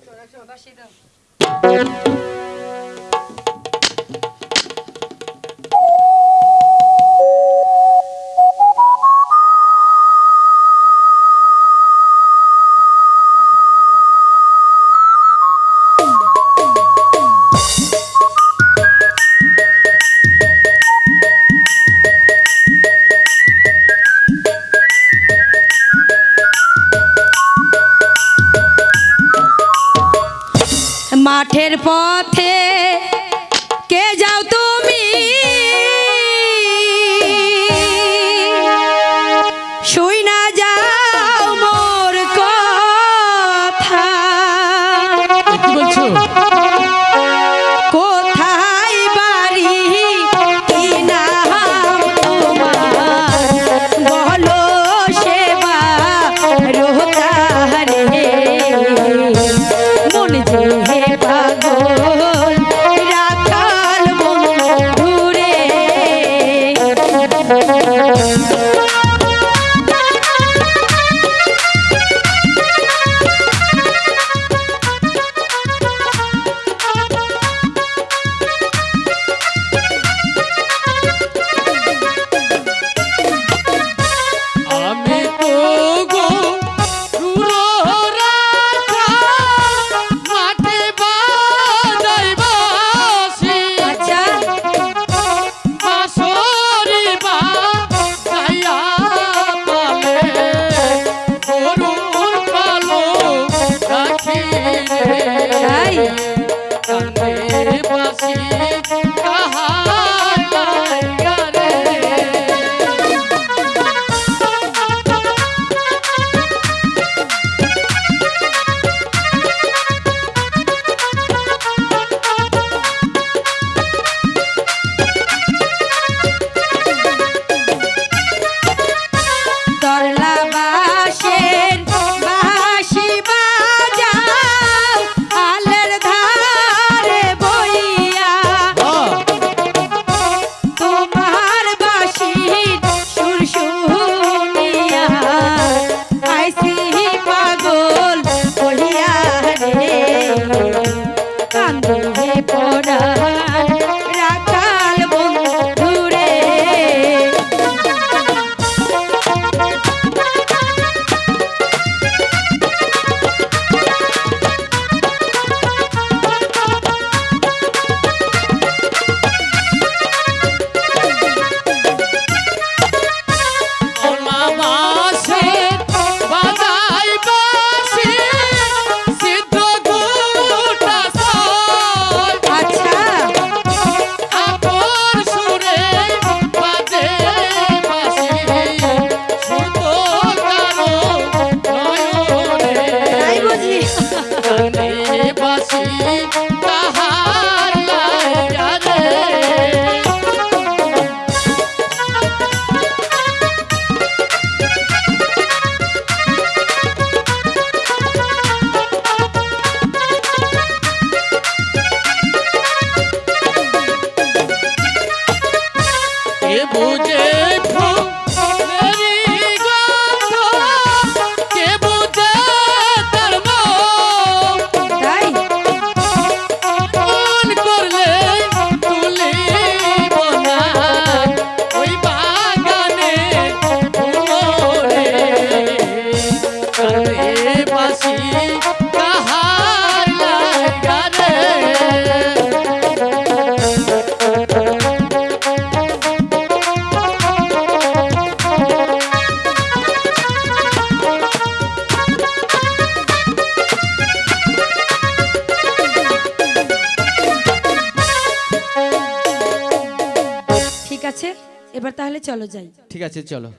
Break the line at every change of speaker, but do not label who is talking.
走来走来，把鞋扔。কাঠের পথে কে যাও তুমি
पूजे
আছে এবার তাহলে চলো যাই।
ঠিক আছে
চলো।